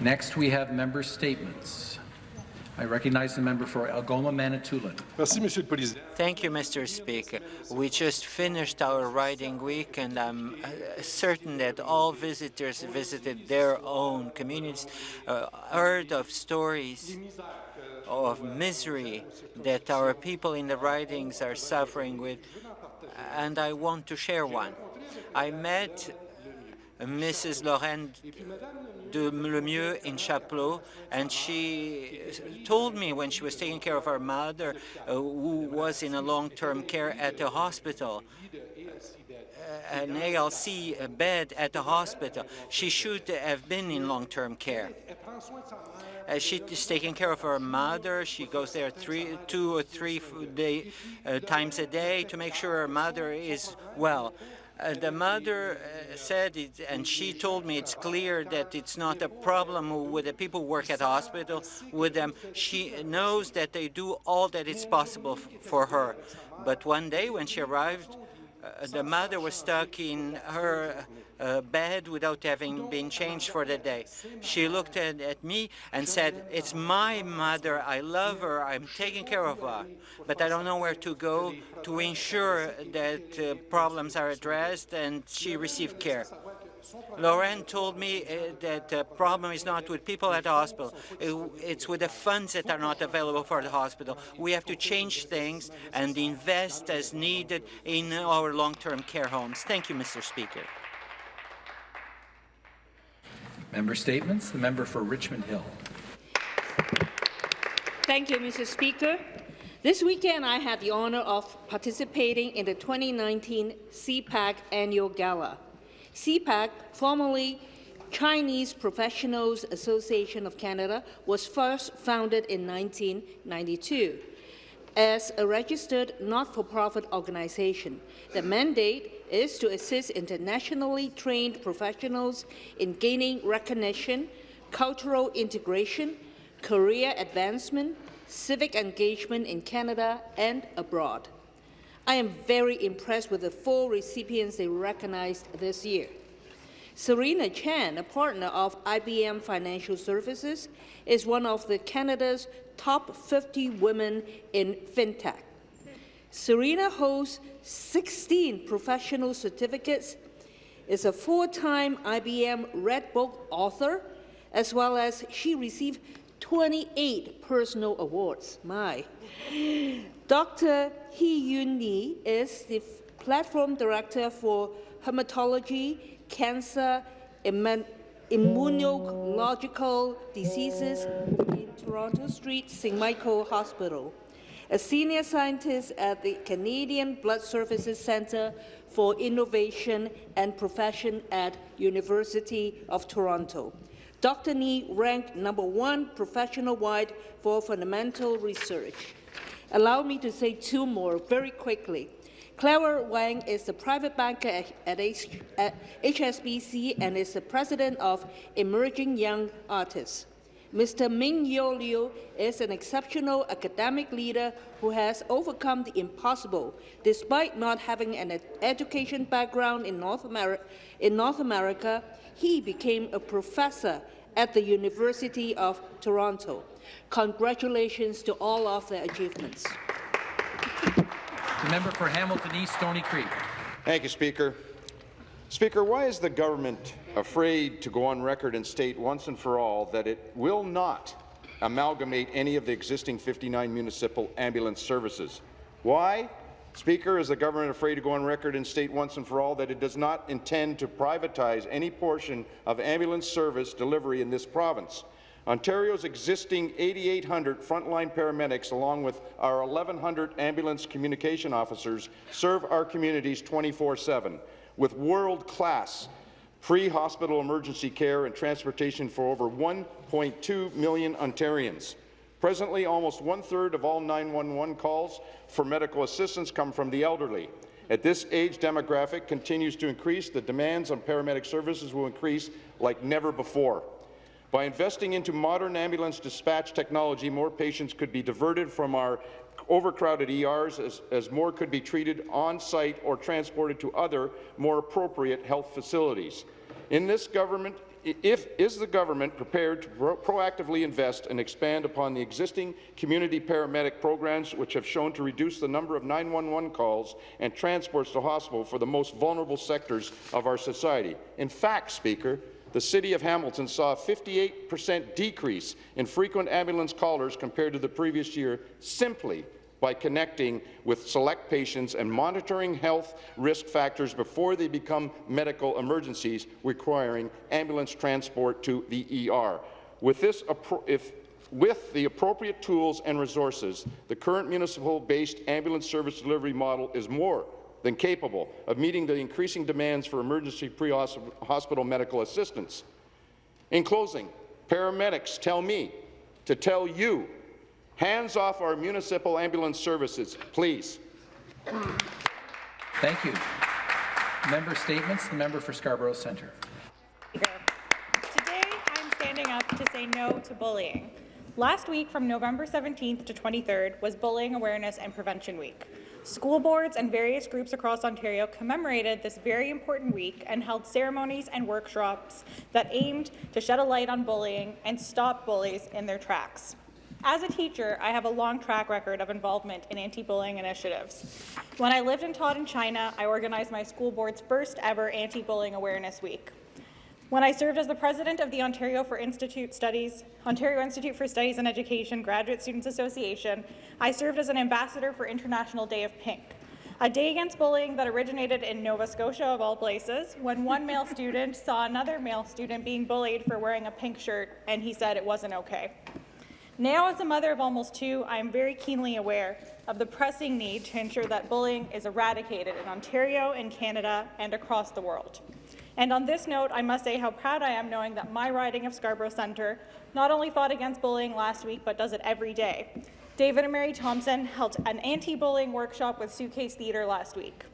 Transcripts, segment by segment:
Next, we have member statements. I recognize the member for Algoma Manitoulin. Merci, Monsieur le Président. Thank you, Mr. Speaker. We just finished our riding week, and I'm uh, certain that all visitors visited their own communities, uh, heard of stories of misery that our people in the ridings are suffering with, and I want to share one. I met Mrs. Lorraine de Lemieux in Chapleau, and she told me when she was taking care of her mother, uh, who was in a long-term care at the hospital, uh, an ALC bed at the hospital. She should have been in long-term care. Uh, she's taking care of her mother. She goes there three, two or three day, uh, times a day to make sure her mother is well. Uh, the mother uh, said it, and she told me it's clear that it's not a problem with the people who work at the hospital with them. She knows that they do all that is possible for her. But one day when she arrived, uh, the mother was stuck in her uh, bed without having been changed for the day. She looked at, at, me and said, it's my mother, I love her, I'm taking care of her, but I don't know where to go to ensure that uh, problems are addressed and she received care. Lauren told me uh, that the problem is not with people at the hospital. it's with the funds that are not available for the hospital. We have to change things and invest as needed in our long-term care homes. Thank you, Mr. Speaker. Member statements. The member for Richmond Hill. Thank you, Mr. Speaker. This weekend, I had the honour of participating in the 2019 CPAC Annual Gala. CPAC, formerly Chinese Professionals Association of Canada, was first founded in 1992 as a registered not-for-profit organization. The mandate is to assist internationally trained professionals in gaining recognition, cultural integration, career advancement, civic engagement in Canada and abroad. I am very impressed with the four recipients they recognized this year. Serena Chan, a partner of IBM Financial Services, is one of the Canada's top 50 women in fintech. Serena holds 16 professional certificates, is a four-time IBM Redbook author, as well as she received 28 personal awards. My. Dr. Heyu Ni is the platform director for hematology, cancer, immunological diseases in Toronto Street St. Michael Hospital a senior scientist at the Canadian Blood Services Centre for Innovation and Profession at University of Toronto. Dr. Ni ranked number one professional-wide for fundamental research. Allow me to say two more very quickly. Clara Wang is the private banker at, H at HSBC and is the president of Emerging Young Artists. Mr. Ming Yo Liu is an exceptional academic leader who has overcome the impossible, despite not having an ed education background in North, in North America. He became a professor at the University of Toronto. Congratulations to all of their achievements. The member for Hamilton East, Stony Creek. Thank you, Speaker. Speaker, why is the government afraid to go on record and state once and for all that it will not amalgamate any of the existing 59 municipal ambulance services? Why? Speaker, is the government afraid to go on record and state once and for all that it does not intend to privatize any portion of ambulance service delivery in this province? Ontario's existing 8,800 frontline paramedics, along with our 1,100 ambulance communication officers, serve our communities 24-7 with world-class pre-hospital emergency care and transportation for over 1.2 million Ontarians. Presently, almost one-third of all 911 calls for medical assistance come from the elderly. At this age demographic continues to increase, the demands on paramedic services will increase like never before. By investing into modern ambulance dispatch technology, more patients could be diverted from our overcrowded ERs as, as more could be treated on-site or transported to other, more appropriate health facilities. In this government if, is the government prepared to pro proactively invest and expand upon the existing community paramedic programs which have shown to reduce the number of 911 calls and transports to hospital for the most vulnerable sectors of our society? In fact, Speaker, the City of Hamilton saw a 58% decrease in frequent ambulance callers compared to the previous year simply by connecting with select patients and monitoring health risk factors before they become medical emergencies requiring ambulance transport to the ER. With, this, if, with the appropriate tools and resources, the current municipal-based ambulance service delivery model is more than capable of meeting the increasing demands for emergency pre-hospital medical assistance. In closing, paramedics tell me to tell you Hands off our municipal ambulance services, please. Thank you. Member statements. The member for Scarborough Centre. Today, I'm standing up to say no to bullying. Last week, from November 17th to 23rd, was Bullying Awareness and Prevention Week. School boards and various groups across Ontario commemorated this very important week and held ceremonies and workshops that aimed to shed a light on bullying and stop bullies in their tracks. As a teacher, I have a long track record of involvement in anti-bullying initiatives. When I lived and taught in China, I organized my school board's first ever anti-bullying awareness week. When I served as the president of the Ontario for Institute Studies, Ontario Institute for Studies and Education Graduate Students Association, I served as an ambassador for International Day of Pink, a day against bullying that originated in Nova Scotia, of all places, when one male student saw another male student being bullied for wearing a pink shirt, and he said it wasn't okay. Now, as a mother of almost two, I am very keenly aware of the pressing need to ensure that bullying is eradicated in Ontario, in Canada, and across the world. And on this note, I must say how proud I am knowing that my riding of Scarborough Centre not only fought against bullying last week, but does it every day. David and Mary Thomson held an anti-bullying workshop with Suitcase Theatre last week.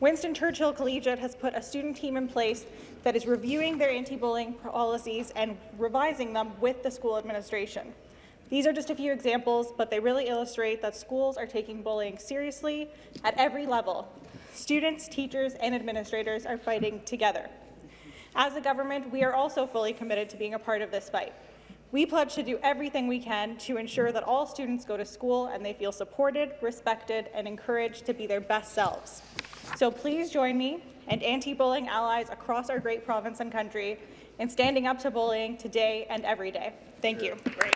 Winston Churchill Collegiate has put a student team in place that is reviewing their anti-bullying policies and revising them with the school administration. These are just a few examples, but they really illustrate that schools are taking bullying seriously at every level. Students, teachers, and administrators are fighting together. As a government, we are also fully committed to being a part of this fight. We pledge to do everything we can to ensure that all students go to school and they feel supported, respected, and encouraged to be their best selves. So please join me and anti-bullying allies across our great province and country in standing up to bullying today and every day. Thank you. Great.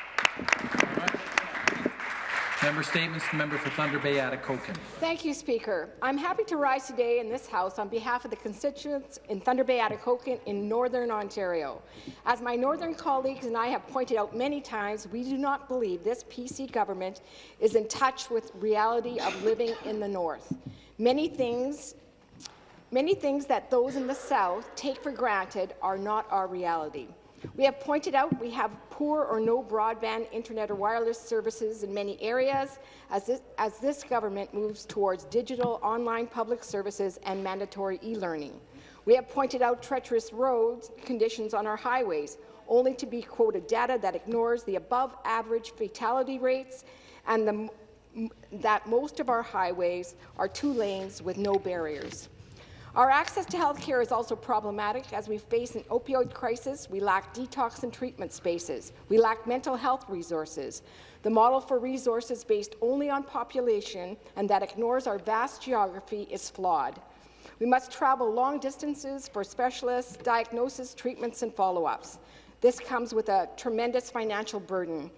Member Statements, the member for Thunder Bay, Atikokan. Thank you, Speaker. I'm happy to rise today in this House on behalf of the constituents in Thunder Bay, Atikokan in Northern Ontario. As my Northern colleagues and I have pointed out many times, we do not believe this PC government is in touch with reality of living in the North. Many things Many things that those in the South take for granted are not our reality. We have pointed out we have poor or no broadband, internet or wireless services in many areas as this, as this government moves towards digital online public services and mandatory e-learning. We have pointed out treacherous roads conditions on our highways, only to be quoted data that ignores the above-average fatality rates and the, that most of our highways are two lanes with no barriers. Our access to health care is also problematic as we face an opioid crisis. We lack detox and treatment spaces. We lack mental health resources. The model for resources based only on population and that ignores our vast geography is flawed. We must travel long distances for specialists, diagnosis, treatments, and follow-ups. This comes with a tremendous financial burden.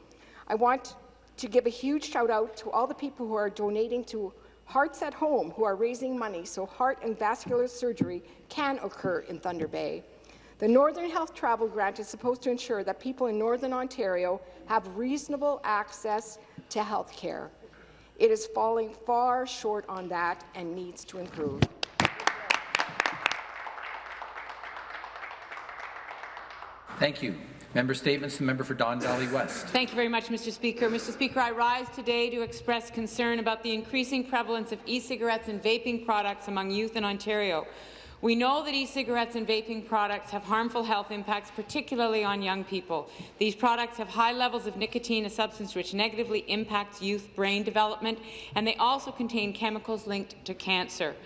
I want to give a huge shout-out to all the people who are donating to Hearts at Home, who are raising money so heart and vascular surgery can occur in Thunder Bay. The Northern Health Travel Grant is supposed to ensure that people in Northern Ontario have reasonable access to health care. It is falling far short on that and needs to improve. Thank you. Member Statements, the member for Don Valley West. Thank you very much, Mr. Speaker. Mr. Speaker, I rise today to express concern about the increasing prevalence of e-cigarettes and vaping products among youth in Ontario. We know that e-cigarettes and vaping products have harmful health impacts, particularly on young people. These products have high levels of nicotine, a substance which negatively impacts youth brain development, and they also contain chemicals linked to cancer.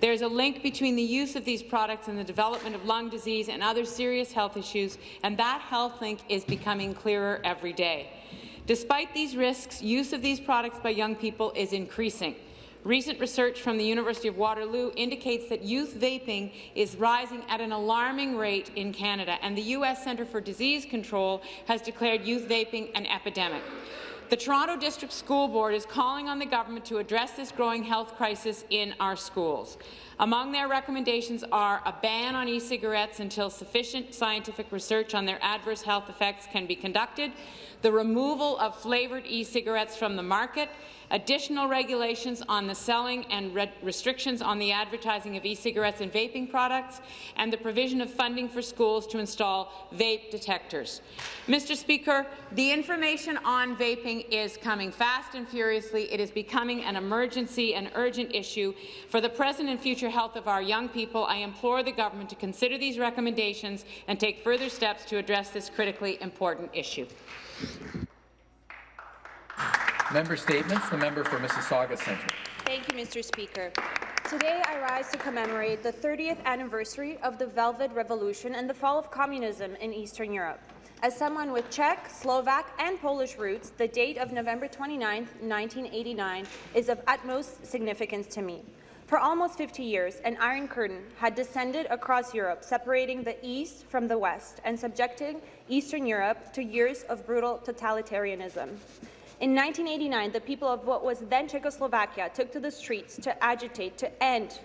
There is a link between the use of these products and the development of lung disease and other serious health issues, and that health link is becoming clearer every day. Despite these risks, use of these products by young people is increasing. Recent research from the University of Waterloo indicates that youth vaping is rising at an alarming rate in Canada, and the U.S. Centre for Disease Control has declared youth vaping an epidemic. The Toronto District School Board is calling on the government to address this growing health crisis in our schools. Among their recommendations are a ban on e-cigarettes until sufficient scientific research on their adverse health effects can be conducted, the removal of flavoured e-cigarettes from the market, additional regulations on the selling and re restrictions on the advertising of e-cigarettes and vaping products, and the provision of funding for schools to install vape detectors. Mr. Speaker, the information on vaping is coming fast and furiously. It is becoming an emergency and urgent issue. For the present and future health of our young people, I implore the government to consider these recommendations and take further steps to address this critically important issue. Member statements. The member for Mississauga Centre. Thank you, Mr. Speaker. Today, I rise to commemorate the 30th anniversary of the Velvet Revolution and the fall of communism in Eastern Europe. As someone with Czech, Slovak, and Polish roots, the date of November 29, 1989 is of utmost significance to me. For almost 50 years, an iron curtain had descended across Europe, separating the East from the West and subjecting Eastern Europe to years of brutal totalitarianism. In 1989, the people of what was then Czechoslovakia took to the streets to agitate to end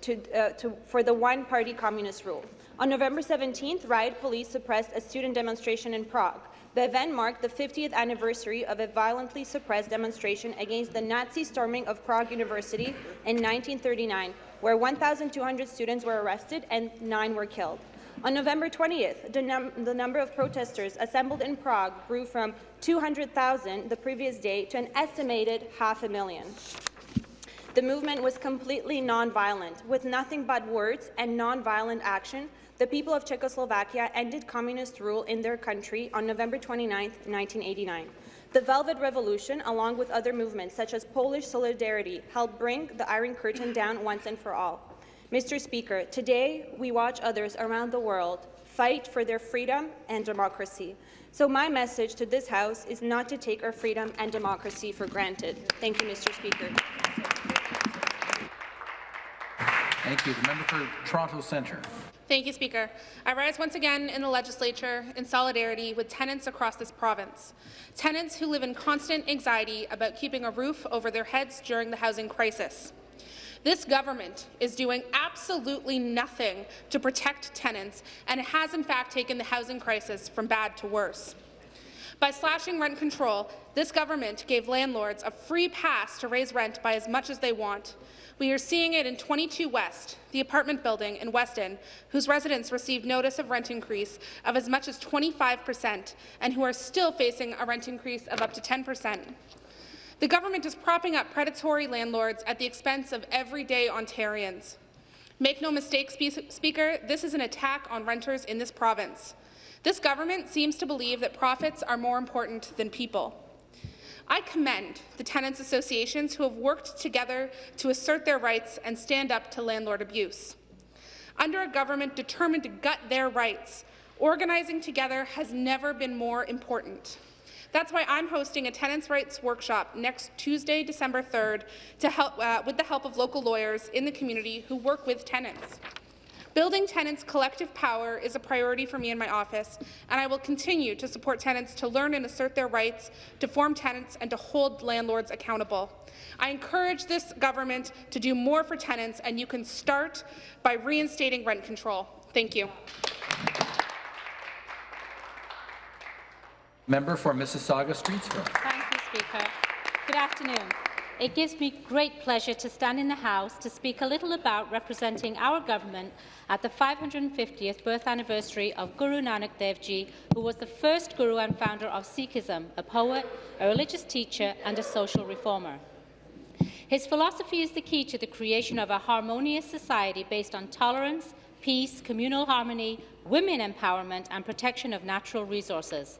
to, uh, to, for the one-party communist rule. On November 17th, riot police suppressed a student demonstration in Prague. The event marked the 50th anniversary of a violently suppressed demonstration against the Nazi storming of Prague University in 1939, where 1,200 students were arrested and nine were killed. On November 20th, the, num the, number of protesters assembled in Prague grew from 200,000 the previous day to an estimated half a million. The movement was completely nonviolent. With nothing but words and nonviolent action, the people of Czechoslovakia ended communist rule in their country on November 29, 1989. The Velvet Revolution, along with other movements such as Polish Solidarity, helped bring the Iron Curtain down once and for all. Mr. Speaker, today we watch others around the world fight for their freedom and democracy. So my message to this House is not to take our freedom and democracy for granted. Thank you, Mr. Speaker. Thank you. The member for Toronto Centre. Thank you, Speaker. I rise once again in the legislature in solidarity with tenants across this province. Tenants who live in constant anxiety about keeping a roof over their heads during the housing crisis. This government is doing absolutely nothing to protect tenants, and it has in fact taken the housing crisis from bad to worse. By slashing rent control, this government gave landlords a free pass to raise rent by as much as they want. We are seeing it in 22 West, the apartment building in Weston, whose residents received notice of rent increase of as much as 25 percent and who are still facing a rent increase of up to 10 percent. The government is propping up predatory landlords at the expense of everyday Ontarians. Make no mistake, Speaker, this is an attack on renters in this province. This government seems to believe that profits are more important than people. I commend the tenants' associations who have worked together to assert their rights and stand up to landlord abuse. Under a government determined to gut their rights, organizing together has never been more important. That's why I'm hosting a tenants' rights workshop next Tuesday, December 3rd, to help, uh, with the help of local lawyers in the community who work with tenants. Building tenants' collective power is a priority for me in my office, and I will continue to support tenants to learn and assert their rights, to form tenants, and to hold landlords accountable. I encourage this government to do more for tenants, and you can start by reinstating rent control. Thank you. Member for Mississauga Streetsville. Thank you, Speaker. Good afternoon. It gives me great pleasure to stand in the House to speak a little about representing our government at the 550th birth anniversary of Guru Nanak Dev Ji, who was the first Guru and founder of Sikhism, a poet, a religious teacher and a social reformer. His philosophy is the key to the creation of a harmonious society based on tolerance, peace, communal harmony, women empowerment and protection of natural resources.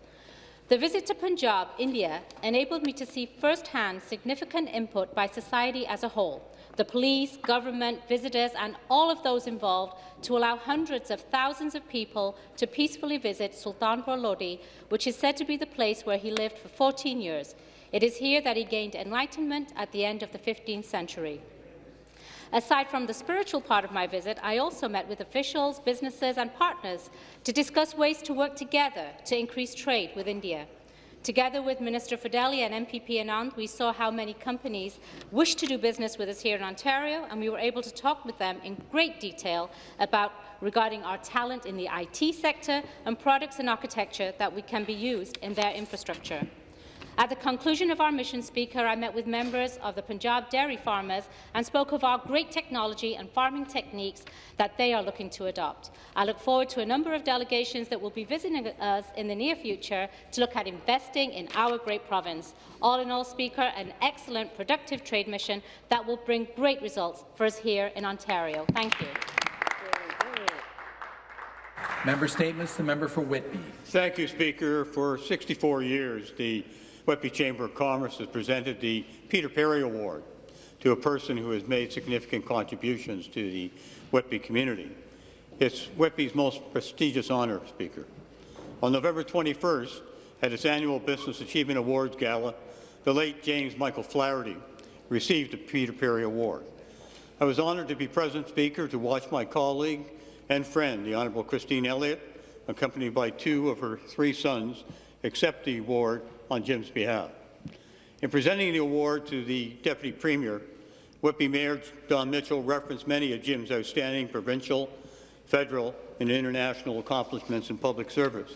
The visit to Punjab, India, enabled me to see firsthand significant input by society as a whole, the police, government, visitors and all of those involved to allow hundreds of thousands of people to peacefully visit Sultanpur Lodi, which is said to be the place where he lived for 14 years. It is here that he gained enlightenment at the end of the 15th century. Aside from the spiritual part of my visit, I also met with officials, businesses and partners to discuss ways to work together to increase trade with India. Together with Minister Fedeli and MPP Anand, we saw how many companies wish to do business with us here in Ontario, and we were able to talk with them in great detail about regarding our talent in the IT sector and products and architecture that we can be used in their infrastructure. At the conclusion of our mission, Speaker, I met with members of the Punjab dairy farmers and spoke of our great technology and farming techniques that they are looking to adopt. I look forward to a number of delegations that will be visiting us in the near future to look at investing in our great province. All in all, Speaker, an excellent, productive trade mission that will bring great results for us here in Ontario. Thank you. Member Statements, the member for Whitby. Thank you, Speaker. For 64 years, the Whitby Chamber of Commerce has presented the Peter Perry Award to a person who has made significant contributions to the Whitby community. It's Whitby's most prestigious honour, Speaker. On November 21st, at its annual Business Achievement Awards Gala, the late James Michael Flaherty received the Peter Perry Award. I was honoured to be present, Speaker, to watch my colleague and friend, the Honourable Christine Elliott, accompanied by two of her three sons, accept the award on Jim's behalf. In presenting the award to the Deputy Premier, Whitby Mayor Don Mitchell referenced many of Jim's outstanding provincial, federal, and international accomplishments in public service.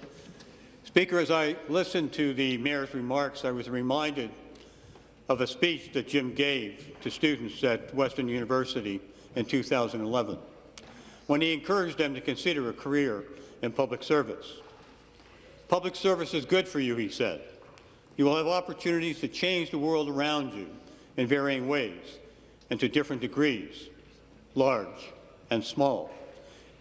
Speaker, as I listened to the Mayor's remarks, I was reminded of a speech that Jim gave to students at Western University in 2011, when he encouraged them to consider a career in public service. Public service is good for you, he said. You will have opportunities to change the world around you in varying ways and to different degrees, large and small.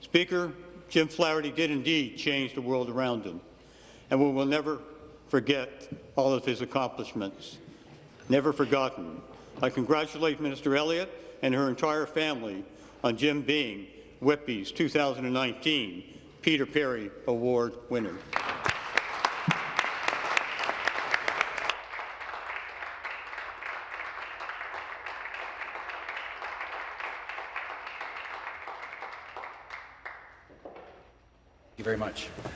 Speaker, Jim Flaherty did indeed change the world around him, and we will never forget all of his accomplishments. Never forgotten. I congratulate Minister Elliott and her entire family on Jim being Whitby's 2019 Peter Perry Award winner. Much.